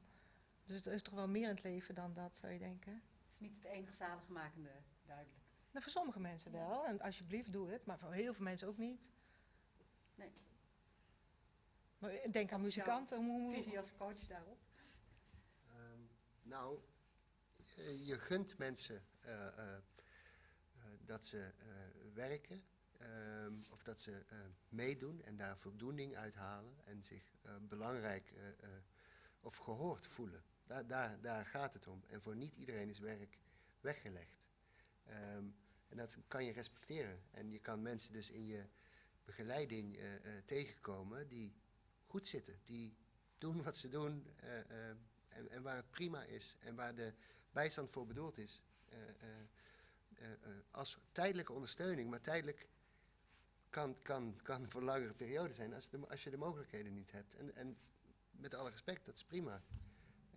dus er is toch wel meer in het leven dan dat, zou je denken. Is niet het enige zaligmakende, duidelijk. Nou, voor sommige mensen wel. En alsjeblieft, doe het. Maar voor heel veel mensen ook niet. Nee. Maar ik denk aan Wat is jouw muzikanten. Hoe, hoe- Visie als coach daarop? Ehm, nou, eh, je gunt mensen eh, eh, eh, dat ze eh, werken ehm, of dat ze eh, meedoen en daar voldoening uithalen en zich eh, belangrijk eh, eh, of gehoord voelen. Daar, daar, daar gaat het om. En voor niet iedereen is werk weggelegd. Ehm, en dat kan je respecteren. En je kan mensen dus in je begeleiding eh, eh, tegenkomen die goed zitten, die doen wat ze doen. eh, en, en waar het prima is en waar de bijstand voor bedoeld is. als tijdelijke ondersteuning, maar tijdelijk kan, kan, kan voor langere periode zijn als, als je de mogelijkheden niet hebt. En, en met alle respect, dat is prima.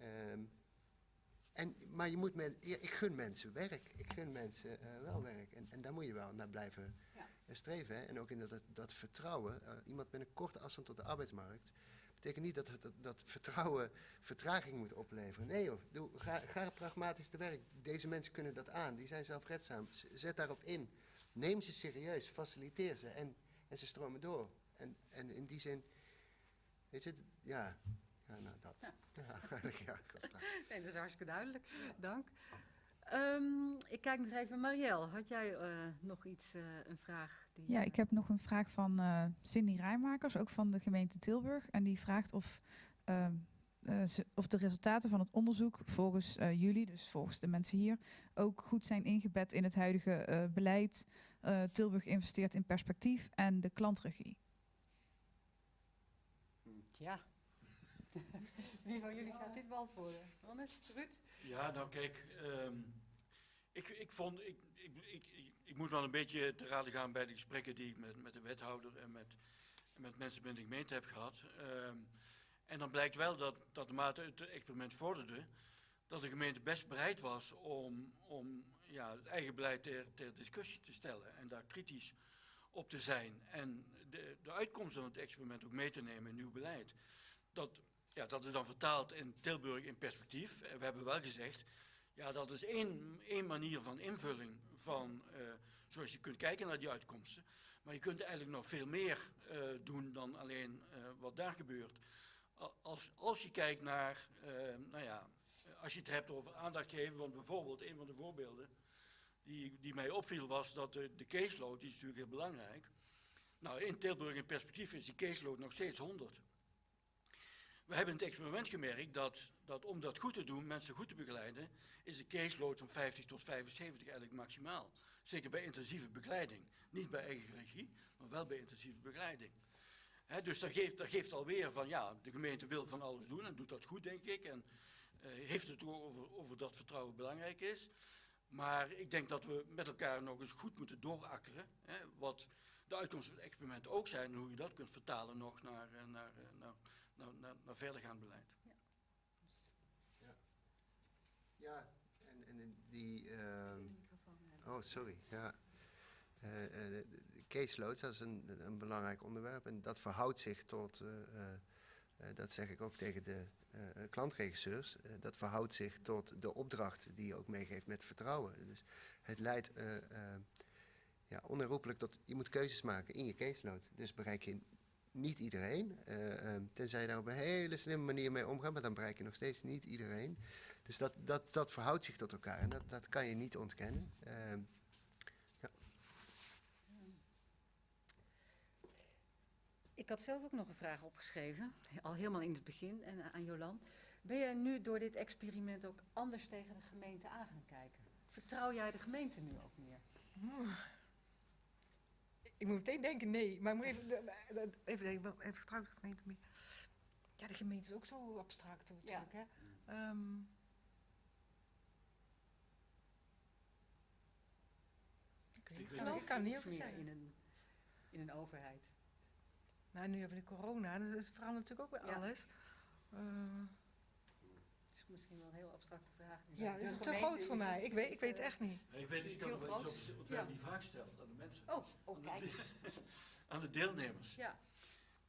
Ehm, en, maar je moet men, ja, ik gun mensen werk. Ik gun mensen eh, wel werk. En, en daar moet je wel naar blijven Ja. eh, streven. Hè? En ook in dat, dat, vertrouwen. eh, iemand met een korte afstand tot de arbeidsmarkt betekent niet dat, dat, dat vertrouwen vertraging moet opleveren. Nee joh, doe, ga, ga pragmatisch te werk. Deze mensen kunnen dat aan, die zijn zelfredzaam. Zet daarop in. Neem ze serieus, faciliteer ze en, en ze stromen door. En, en in die zin, weet je, ja, ja nou dat. Ja. Ja, eigenlijk ja, ik was klaar. Nee, dat is hartstikke duidelijk. Dank. Ehm, ik kijk nog even. Marielle, had jij eh, nog iets, eh, een vraag? Die, Ja, ik heb nog een vraag van eh, Cindy Rijmakers, ook van de gemeente Tilburg. En die vraagt of, ehm, eh, ze- of de resultaten van het onderzoek volgens eh, jullie, dus volgens de mensen hier, ook goed zijn ingebed in het huidige eh, beleid. Eh, Tilburg investeert in perspectief en de klantregie. Ja. Wie van jullie gaat dit beantwoorden? Hannes, Ruud? Ja, nou kijk, ehm, ik, ik vond, ik, ik, ik, ik, moet wel een beetje te raden gaan bij de gesprekken die ik met, met de wethouder en met, met mensen binnen de gemeente heb gehad. Ehm, en dan blijkt wel dat, dat naarmate het experiment vorderde, dat de gemeente best bereid was om, om ja, het eigen beleid ter, ter discussie te stellen en daar kritisch op te zijn. En de, de uitkomsten van het experiment ook mee te nemen in nieuw beleid. Dat, ja, dat is dan vertaald in Tilburg in perspectief. En we hebben wel gezegd, ja, dat is één, één manier van invulling van, eh, zoals je kunt kijken naar die uitkomsten. Maar je kunt eigenlijk nog veel meer eh, doen dan alleen eh, wat daar gebeurt. Als, als je kijkt naar, eh, nou ja, als je het hebt over aandacht geven, want bijvoorbeeld een van de voorbeelden die, die mij opviel was dat de, de caseload, die is natuurlijk heel belangrijk. Nou, in Tilburg in perspectief is die caseload nog steeds 100. We hebben in het experiment gemerkt dat, dat om dat goed te doen, mensen goed te begeleiden, is de caseload van 50 tot 75 eigenlijk maximaal. Zeker bij intensieve begeleiding. Niet bij eigen regie, maar wel bij intensieve begeleiding. Dus dat geeft, dat geeft alweer van, ja, de gemeente wil van alles doen en doet dat goed, denk ik. En eh, heeft het over, over dat vertrouwen belangrijk is. Maar ik denk dat we met elkaar nog eens goed moeten doorakkeren. Wat de uitkomsten van het experiment ook zijn en hoe je dat kunt vertalen nog naar, eh, naar, eh, naar, naar verdergaand beleid. Ja, en, en die... ehm, Oh, sorry. Ja. Eh, eh, de, de caseloads, dat is een, een belangrijk onderwerp. En dat verhoudt zich tot, eh, eh, eh, dat zeg ik ook tegen de eh, klantregisseurs, eh, dat verhoudt zich tot de opdracht die je ook meegeeft met vertrouwen. Dus het leidt eh, eh, ja, onherroepelijk tot, je moet keuzes maken in je caseload. Dus bereik je niet iedereen, eh, eh, tenzij je daar op een hele slimme manier mee omgaat, maar dan bereik je nog steeds niet iedereen. Dus dat, dat, dat verhoudt zich tot elkaar en dat, dat kan je niet ontkennen. Ehm, Ik had zelf ook nog een vraag opgeschreven, al helemaal in het begin, en aan Jolan. Ben jij nu door dit experiment ook anders tegen de gemeente aan gaan kijken? Vertrouw jij de gemeente nu ook meer? Ik moet meteen denken, nee. Maar ik moet even, even denken, even vertrouw ik de gemeente meer. Ja, de gemeente is ook zo abstract natuurlijk, hè. Ehm, ik weet Ik Geloof kan niet meer in een, in een overheid? Nou, nu hebben we de corona, dus het verandert natuurlijk ook weer Ja. alles. Eh, misschien wel een heel abstracte vraag. ja, het is te groot voor mij. Ik weet, ik weet het eh, echt niet. Ik weet Is niet dat heel we groot? die vraag gesteld aan de mensen. Oh, oh Aan kijk. de, aan de deelnemers. Ja,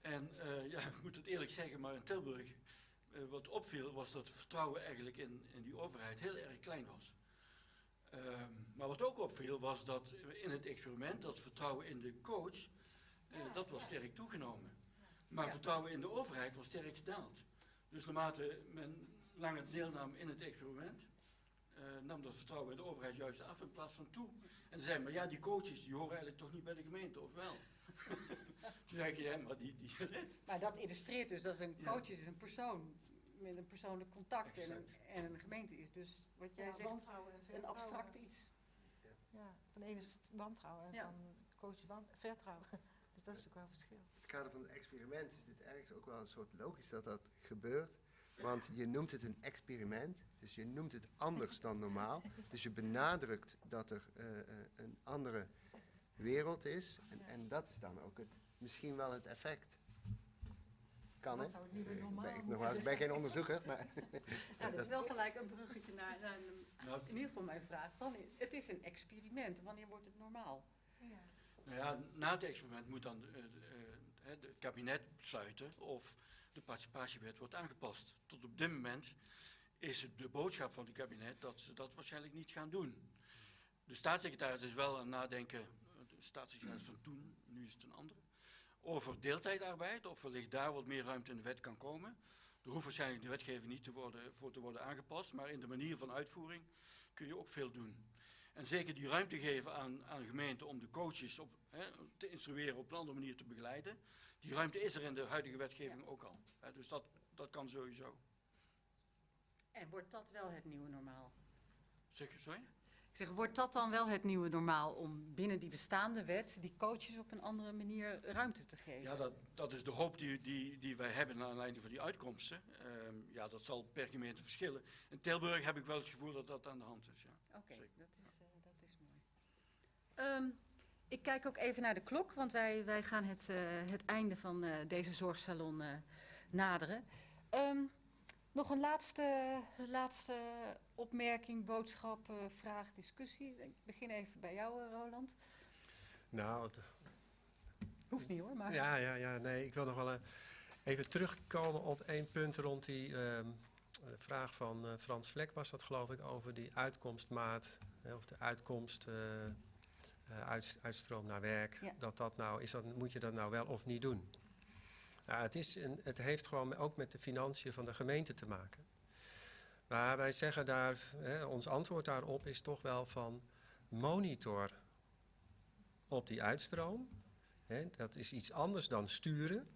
En eh, ja, ik moet het eerlijk zeggen, maar in Tilburg, eh, wat opviel, was dat het vertrouwen eigenlijk in, in die overheid heel erg klein was. Ehm, maar wat ook opviel, was dat in het experiment, dat vertrouwen in de coach, eh, dat was sterk toegenomen. Maar Ja. vertrouwen in de overheid was sterk gedaald. Dus naarmate men langer deelnam in het experiment, eh, nam dat vertrouwen in de overheid juist af in plaats van toe. En ze zeiden, maar ja, die coaches die horen eigenlijk toch niet bij de gemeente, of wel? Toen zei ik, ja, maar die... die Maar dat illustreert dus dat een Ja. coach is een persoon met een persoonlijk contact en een, Exact. en een gemeente is dus wat jij Ja, zegt wantrouwen en een abstract iets. Ja, van de ene is wantrouwen en Ja. van coach is wan- vertrouwen. Dus dat is natuurlijk wel een verschil. In het kader van het experiment is dit ergens ook wel een soort logisch dat dat gebeurt. Want je noemt het een experiment, dus je noemt het anders dan normaal. Dus je benadrukt dat er eh, eh, een andere wereld is. En, en dat is dan ook het, misschien wel het effect. Kan zou het Eh, ik normaal ben, ik, ben geen onderzoeker, maar Ja, dat is wel gelijk een bruggetje naar, naar een- nou, in ieder geval mijn vraag. Wanneer, het is een experiment, wanneer wordt het normaal? Ja. Nou ja, na het experiment moet dan eh, eh, eh, het kabinet besluiten of de participatiewet wordt aangepast. Tot op dit moment is het de boodschap van het kabinet dat ze dat waarschijnlijk niet gaan doen. De staatssecretaris is wel aan het nadenken, de staatssecretaris van toen, nu is het een andere, over deeltijdarbeid, of wellicht daar wat meer ruimte in de wet kan komen. Er hoeft waarschijnlijk de wetgeving niet te worden, voor te worden aangepast, maar in de manier van uitvoering kun je ook veel doen. En zeker die ruimte geven aan, aan gemeenten om de coaches op, hè, te instrueren op een andere manier te begeleiden. Die ruimte is er in de huidige wetgeving ook al. Hè, dus dat, dat kan sowieso. En wordt dat wel het nieuwe normaal? Zeg je, sorry? Ik zeg, wordt dat dan wel het nieuwe normaal om binnen die bestaande wet die coaches op een andere manier ruimte te geven? Ja, dat, dat is de hoop die, die, die wij hebben naar aanleiding van die uitkomsten. Ehm, ja, dat zal per gemeente verschillen. In Tilburg heb ik wel het gevoel dat dat aan de hand is. Ja. Oké, dat, is, eh, dat is mooi. Ehm, ik kijk ook even naar de klok, want wij, wij gaan het, eh, het einde van eh, deze zorgsalon eh, naderen. Ehm, nog een laatste, laatste opmerking, boodschap, eh, vraag, discussie. Ik begin even bij jou, Roland. Nou, het- Hoeft niet hoor, maar... Ja, ja, ja, nee, ik wil nog wel even terugkomen op één punt rond die ehm, eh, vraag van eh, Frans Vlek was dat geloof ik over die uitkomstmaat, hè, of de uitkomst, uit, uitstroom naar werk. Ja. Dat dat nou, is dat, moet je dat nou wel of niet doen? Nou, het, is een, het heeft gewoon ook met de financiën van de gemeente te maken. Maar wij zeggen daar, hè, ons antwoord daarop is toch wel van monitor op die uitstroom. Hè, dat is iets anders dan sturen.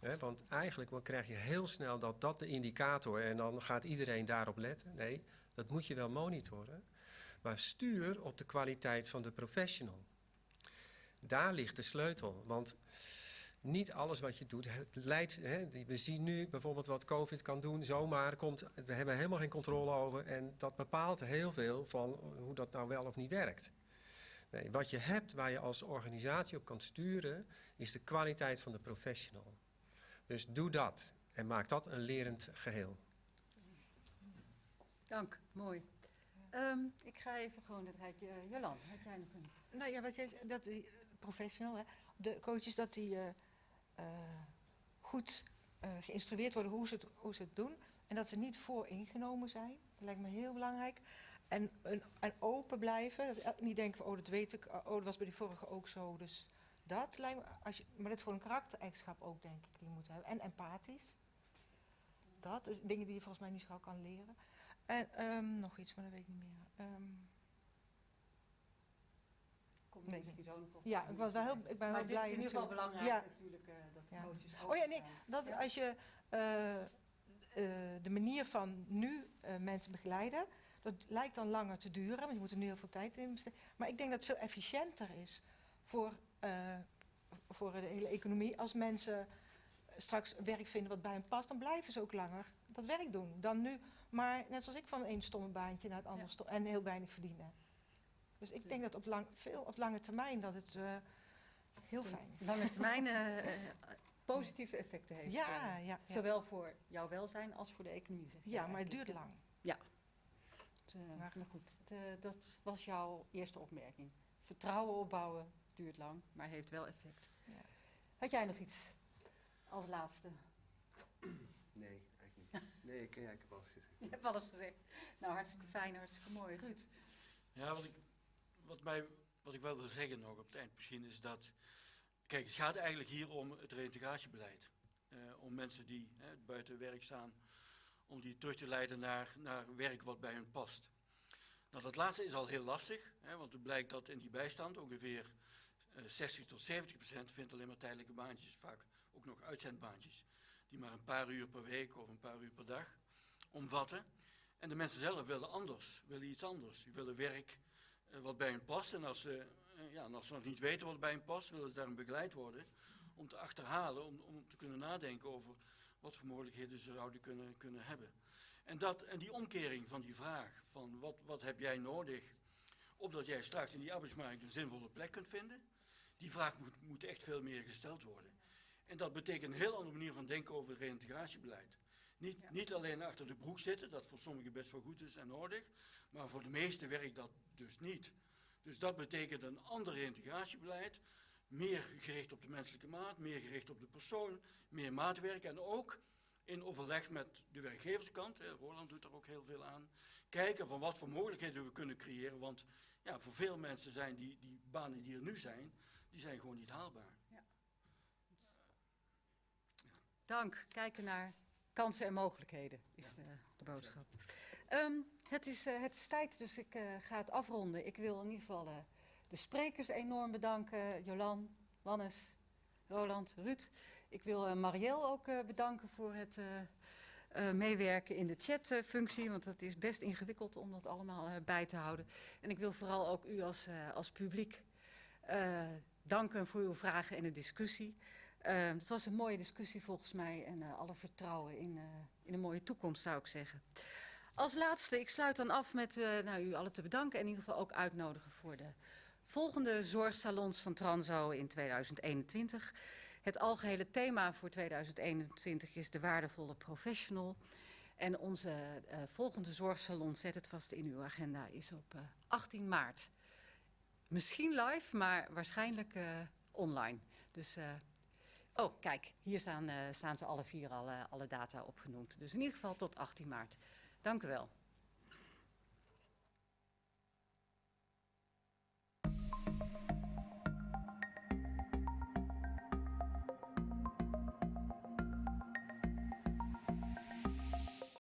Hè, want eigenlijk krijg je heel snel dat dat de indicator en dan gaat iedereen daarop letten. Nee, dat moet je wel monitoren. Maar stuur op de kwaliteit van de professional. Daar ligt de sleutel. Want niet alles wat je doet leidt. Hè, we zien nu bijvoorbeeld wat COVID kan doen, zomaar komt. We hebben helemaal geen controle over. En dat bepaalt heel veel van hoe dat nou wel of niet werkt. Nee, wat je hebt waar je als organisatie op kan sturen, is de kwaliteit van de professional. Dus doe dat en maak dat een lerend geheel. Dank, mooi. Ehm, ik ga even gewoon het rijtje. eh, Jolan, had jij nog een... Nou ja, wat jij dat eh, professional, hè, de coaches, dat die eh, eh, goed geïnstrueerd worden hoe ze, het, hoe ze het doen. En dat ze niet vooringenomen zijn. Dat lijkt me heel belangrijk. En, en, en open blijven. Dat, niet denken van, oh, dat weet ik. Oh, dat was bij die vorige ook zo. Dus dat lijkt me, als maar dat is gewoon een karaktereigenschap ook, denk ik, die je moet hebben. En empathisch. Dat is dingen die je volgens mij niet zo kan leren. En ehm, nog iets, maar dat weet ik niet meer. Ehm, Komt misschien zo nog ja, ik, was wel heel, ik ben Maar heel dit blij is in ieder geval belangrijk Ja. natuurlijk, eh, dat Ja. coaches Oh ja, nee, dat Ja. als je eh, eh, de manier van nu mensen begeleiden, dat lijkt dan langer te duren, want je moet er nu heel veel tijd in besteden. Maar ik denk dat het veel efficiënter is voor, voor de hele economie. Als mensen straks werk vinden wat bij hen past, dan blijven ze ook langer dat werk doen dan nu. Maar net zoals ik van één stomme baantje naar het andere Ja. en heel weinig verdienen. Dus ik denk dat op, lang, veel, op lange termijn dat het eh, heel fijn is. Lange termijn eh, eh, positieve effecten heeft. Ja, ja, ja. Zowel voor jouw welzijn als voor de economie. Zeg ja, maar het duurt lang. Eh, Maar- goed, eh, dat was jouw eerste opmerking. Vertrouwen opbouwen duurt lang, maar heeft wel effect. Ja. Had jij nog iets als laatste? nee. Nee, ik, ja, ik heb alles gezegd. Je hebt alles gezegd. Nou, hartstikke fijn, hartstikke mooi. Ruud. Ja, wat ik, wat, mij, wat ik wel wil zeggen nog op het eind misschien is dat... Kijk, het gaat eigenlijk hier om het reintegratiebeleid. eh, om mensen die hè, buiten werk staan, om die terug te leiden naar, naar werk wat bij hun past. Nou, dat laatste is al heel lastig, hè, want het blijkt dat in die bijstand ongeveer eh, 60 tot 70 procent vindt alleen maar tijdelijke baantjes, vaak ook nog uitzendbaantjes, die maar een paar uur per week of een paar uur per dag omvatten. En de mensen zelf willen anders, willen iets anders. Die willen werk eh, wat bij hen past. En als, ze, eh, ja, als ze nog niet weten wat bij hen past, willen ze daarin begeleid worden om te achterhalen, om, om te kunnen nadenken over wat voor mogelijkheden ze zouden kunnen, kunnen hebben. En, dat, en die omkering van die vraag van wat, wat heb jij nodig, opdat jij straks in die arbeidsmarkt een zinvolle plek kunt vinden, die vraag moet, moet echt veel meer gesteld worden. En dat betekent een heel andere manier van denken over het reïntegratiebeleid. Niet, Ja. niet alleen achter de broek zitten, dat voor sommigen best wel goed is en nodig, maar voor de meesten werkt dat dus niet. Dus dat betekent een ander reïntegratiebeleid, meer gericht op de menselijke maat, meer gericht op de persoon, meer maatwerk en ook in overleg met de werkgeverskant, Roland doet er ook heel veel aan, kijken van wat voor mogelijkheden we kunnen creëren, want ja, voor veel mensen zijn die, die banen die er nu zijn, die zijn gewoon niet haalbaar. Dank. Kijken naar kansen en mogelijkheden is de, de boodschap. Ehm, het, is, eh, het is tijd, dus ik eh, ga het afronden. Ik wil in ieder geval eh, de sprekers enorm bedanken. Jolan, Wannes, Roland, Ruud. Ik wil Marielle ook bedanken voor het meewerken in de chatfunctie. Want het is best ingewikkeld om dat allemaal bij te houden. En ik wil vooral ook u als, als publiek danken voor uw vragen en de discussie. Eh, het was een mooie discussie volgens mij en eh, alle vertrouwen in, eh, in een mooie toekomst zou ik zeggen. Als laatste, ik sluit dan af met eh, nou, u allen te bedanken en in ieder geval ook uitnodigen voor de volgende zorgsalons van Transo in 2021. Het algehele thema voor 2021 is de waardevolle professional. En onze volgende zorgsalon, zet het vast in uw agenda, is op eh, 18 maart. Misschien live, maar waarschijnlijk online. Dus, oh, kijk, hier staan, eh, staan ze alle vier al, eh, alle data opgenoemd. Dus in ieder geval tot 18 maart. Dank u wel.